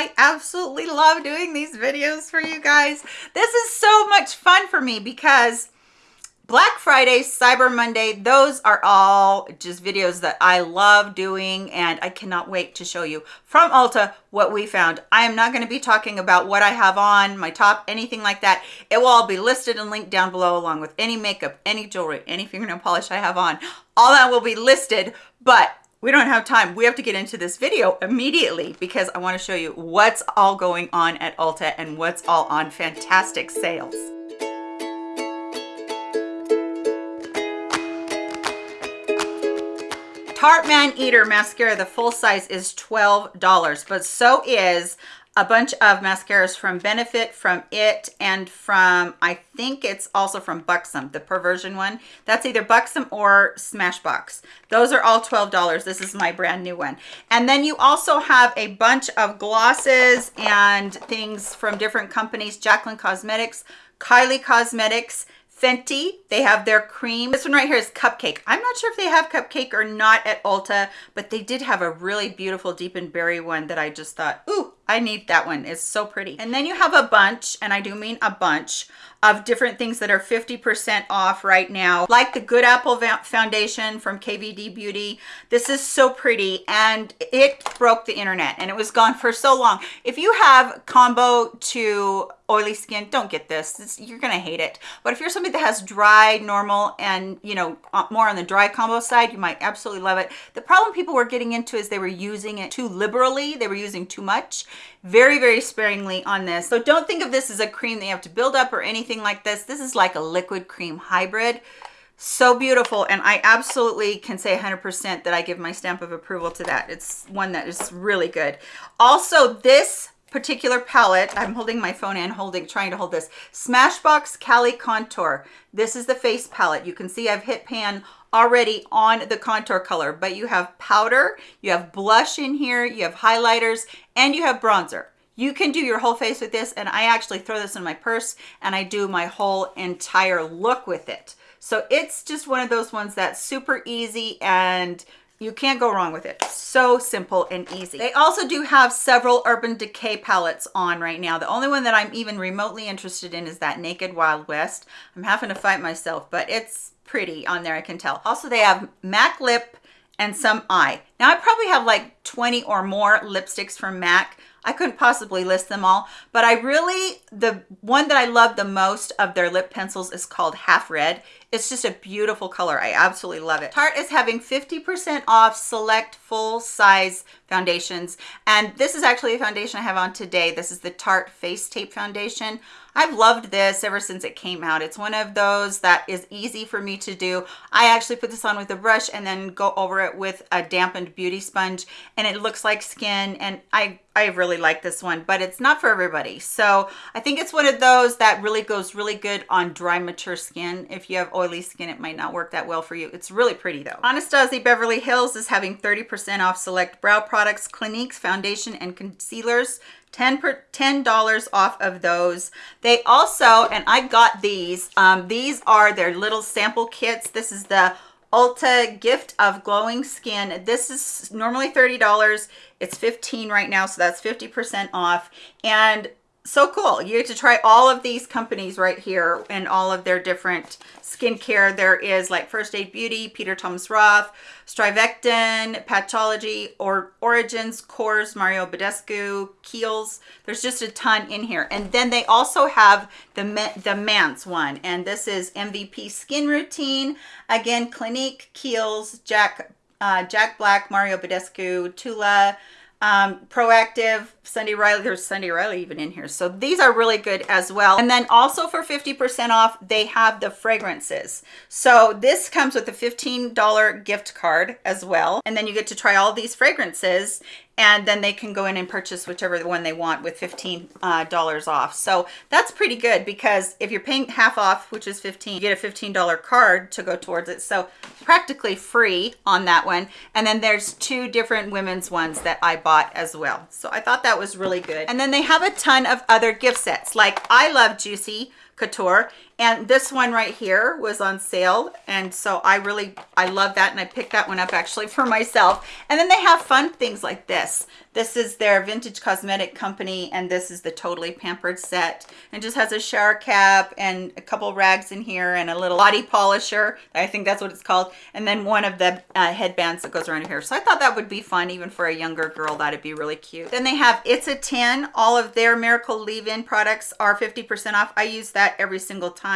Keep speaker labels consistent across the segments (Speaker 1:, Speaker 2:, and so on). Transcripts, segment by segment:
Speaker 1: I absolutely love doing these videos for you guys. This is so much fun for me because Black Friday, Cyber Monday, those are all just videos that I love doing and I cannot wait to show you from Ulta what we found. I am not going to be talking about what I have on, my top, anything like that. It will all be listed and linked down below along with any makeup, any jewelry, any fingernail polish I have on. All that will be listed, but we don't have time. We have to get into this video immediately because I want to show you what's all going on at Ulta and what's all on fantastic sales. Tarte Man Eater mascara, the full size is $12, but so is a bunch of mascaras from Benefit, from It, and from, I think it's also from Buxom, the Perversion one. That's either Buxom or Smashbox. Those are all $12. This is my brand new one. And then you also have a bunch of glosses and things from different companies, Jaclyn Cosmetics, Kylie Cosmetics, Fenty, they have their cream. This one right here is Cupcake. I'm not sure if they have Cupcake or not at Ulta, but they did have a really beautiful deep and berry one that I just thought, ooh, I need that one. It's so pretty. And then you have a bunch, and I do mean a bunch, of different things that are 50% off right now, like the Good Apple Foundation from KVD Beauty. This is so pretty, and it broke the internet, and it was gone for so long. If you have combo to oily skin don't get this. It's, you're gonna hate it. But if you're somebody that has dry normal and you know uh, more on the dry combo side you might absolutely love it. The problem people were getting into is they were using it too liberally. They were using too much. Very very sparingly on this. So don't think of this as a cream that you have to build up or anything like this. This is like a liquid cream hybrid. So beautiful and i absolutely can say 100 percent that i give my stamp of approval to that. It's one that is really good. Also this particular palette. I'm holding my phone and holding trying to hold this. Smashbox cali contour. This is the face palette. You can see i've hit pan already on the contour color but you have powder you have blush in here you have highlighters and you have bronzer. You can do your whole face with this and i actually throw this in my purse and i do my whole entire look with it. So it's just one of those ones that's super easy and you can't go wrong with it. So simple and easy. They also do have several Urban Decay palettes on right now. The only one that I'm even remotely interested in is that Naked Wild West. I'm having to fight myself, but it's pretty on there, I can tell. Also, they have MAC Lip and some eye. Now, I probably have like 20 or more lipsticks from MAC. I couldn't possibly list them all, but I really, the one that I love the most of their lip pencils is called Half Red. It's just a beautiful color. I absolutely love it. Tarte is having 50% off select full size foundations. And this is actually a foundation I have on today. This is the Tarte Face Tape Foundation. I've loved this ever since it came out. It's one of those that is easy for me to do. I actually put this on with a brush and then go over it with a dampened beauty sponge and it looks like skin and I I really like this one, but it's not for everybody. So I think it's one of those that really goes really good on dry, mature skin. If you have oily skin, it might not work that well for you. It's really pretty though. Anastasia Beverly Hills is having 30% off select brow products, Cliniques, foundation, and concealers. 10 per $10 off of those. They also, and I got these, um, these are their little sample kits. This is the Ulta Gift of Glowing Skin. This is normally $30. It's 15 right now, so that's 50% off. And so cool. You get to try all of these companies right here and all of their different skincare. There is like First Aid Beauty, Peter Thomas Roth, Strivectin, Patchology, or Origins, Korres, Mario Badescu, Kiehl's. There's just a ton in here. And then they also have the, the Mance one. And this is MVP Skin Routine. Again, Clinique, Kiehl's, Jack, uh, Jack Black, Mario Badescu, Tula, um, Proactiv sunday riley there's sunday riley even in here. So these are really good as well. And then also for 50 percent off they have the fragrances. So this comes with a 15 dollar gift card as well. And then you get to try all these fragrances and then they can go in and purchase whichever one they want with 15 uh, dollars off. So that's pretty good because if you're paying half off which is 15 you get a 15 dollar card to go towards it. So practically free on that one. And then there's two different women's ones that i bought as well. So i thought that was really good. And then they have a ton of other gift sets. Like i love juicy couture and this one right here was on sale and so i really i love that and i picked that one up actually for myself and then they have fun things like this This is their vintage cosmetic company, and this is the Totally Pampered set. And just has a shower cap and a couple rags in here and a little body polisher. I think that's what it's called. And then one of the uh, headbands that goes around here. So I thought that would be fun, even for a younger girl, that'd be really cute. Then they have It's a 10. All of their Miracle Leave-In products are 50% off. I use that every single time.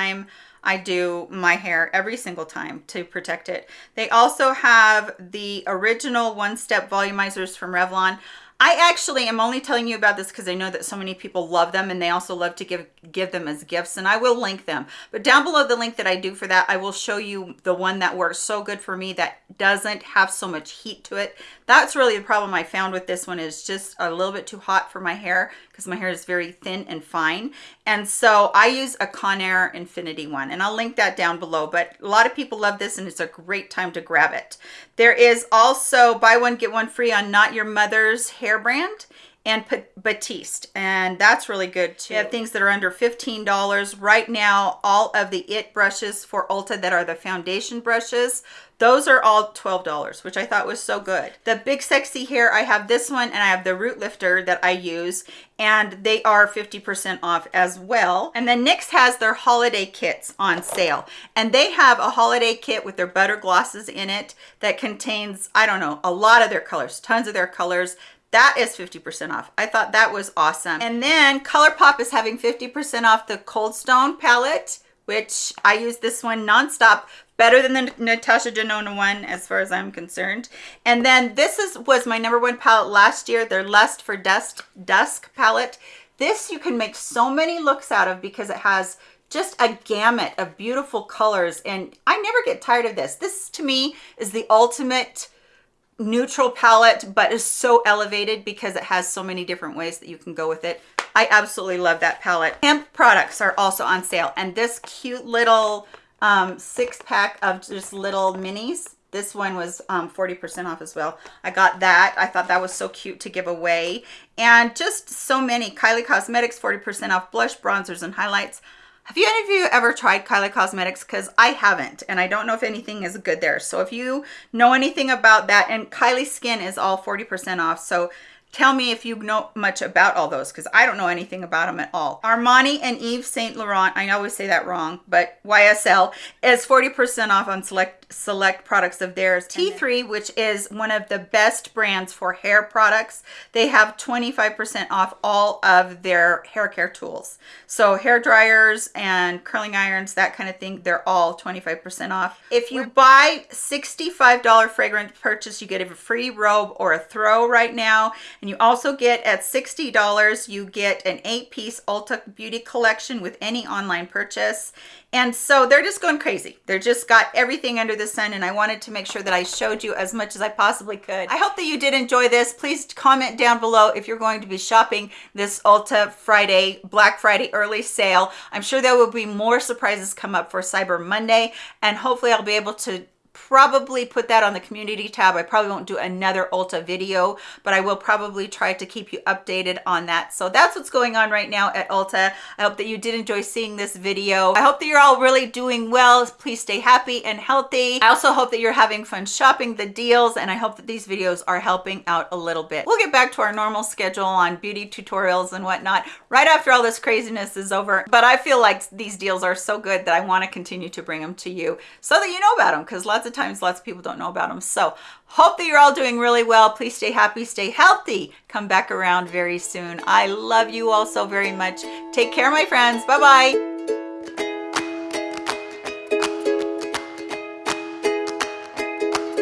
Speaker 1: I do my hair every single time to protect it. They also have the original one-step volumizers from Revlon. I actually am only telling you about this because I know that so many people love them and they also love to give give them as gifts and I will link them. But down below the link that I do for that, I will show you the one that works so good for me that doesn't have so much heat to it. That's really the problem I found with this one is just a little bit too hot for my hair because my hair is very thin and fine. And so I use a Conair Infiniti one and I'll link that down below. But a lot of people love this and it's a great time to grab it. There is also buy one, get one free on Not Your Mother's hair brand and Batiste and that's really good too. We have things that are under $15 right now all of the it brushes for Ulta that are the foundation brushes those are all $12 which I thought was so good. The big sexy hair I have this one and I have the root lifter that I use and they are 50% off as well. And then NYX has their holiday kits on sale and they have a holiday kit with their butter glosses in it that contains I don't know a lot of their colors tons of their colors that is 50% off. I thought that was awesome. And then ColourPop is having 50% off the Cold Stone palette, which I use this one nonstop. Better than the Natasha Denona one as far as I'm concerned. And then this is was my number one palette last year, their Lust for Dust Dusk palette. This you can make so many looks out of because it has just a gamut of beautiful colors and I never get tired of this. This to me is the ultimate neutral palette, but is so elevated because it has so many different ways that you can go with it. I absolutely love that palette. Hemp products are also on sale. And this cute little um, six pack of just little minis, this one was 40% um, off as well. I got that. I thought that was so cute to give away. And just so many. Kylie Cosmetics, 40% off blush, bronzers, and highlights. Have you any of you ever tried Kylie Cosmetics? Because I haven't, and I don't know if anything is good there. So if you know anything about that, and Kylie Skin is all 40% off. So Tell me if you know much about all those because I don't know anything about them at all. Armani and Yves Saint Laurent, I always say that wrong, but YSL is 40% off on select select products of theirs. T3, which is one of the best brands for hair products, they have 25% off all of their hair care tools. So hair dryers and curling irons, that kind of thing, they're all 25% off. If you buy $65 fragrance purchase, you get a free robe or a throw right now and you also get at $60, you get an eight piece Ulta Beauty collection with any online purchase. And so they're just going crazy. They're just got everything under the sun. And I wanted to make sure that I showed you as much as I possibly could. I hope that you did enjoy this. Please comment down below if you're going to be shopping this Ulta Friday, Black Friday early sale. I'm sure there will be more surprises come up for Cyber Monday. And hopefully I'll be able to probably put that on the community tab. I probably won't do another Ulta video, but I will probably try to keep you updated on that. So that's what's going on right now at Ulta. I hope that you did enjoy seeing this video. I hope that you're all really doing well. Please stay happy and healthy. I also hope that you're having fun shopping the deals and I hope that these videos are helping out a little bit. We'll get back to our normal schedule on beauty tutorials and whatnot right after all this craziness is over. But I feel like these deals are so good that I want to continue to bring them to you so that you know about them because lots of times lots of people don't know about them. So hope that you're all doing really well. Please stay happy, stay healthy. Come back around very soon. I love you all so very much. Take care, my friends. Bye-bye.